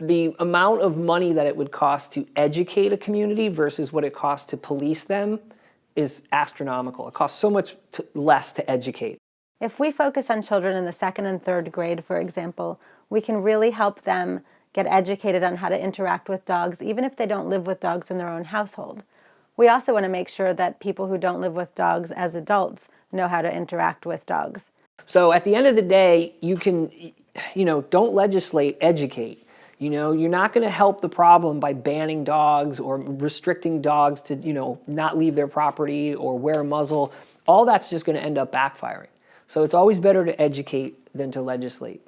the amount of money that it would cost to educate a community versus what it costs to police them is astronomical. It costs so much to, less to educate. If we focus on children in the second and third grade, for example, we can really help them get educated on how to interact with dogs, even if they don't live with dogs in their own household. We also want to make sure that people who don't live with dogs as adults know how to interact with dogs. So at the end of the day, you can, you know, don't legislate, educate. You know, you're not going to help the problem by banning dogs or restricting dogs to, you know, not leave their property or wear a muzzle. All that's just going to end up backfiring. So it's always better to educate than to legislate.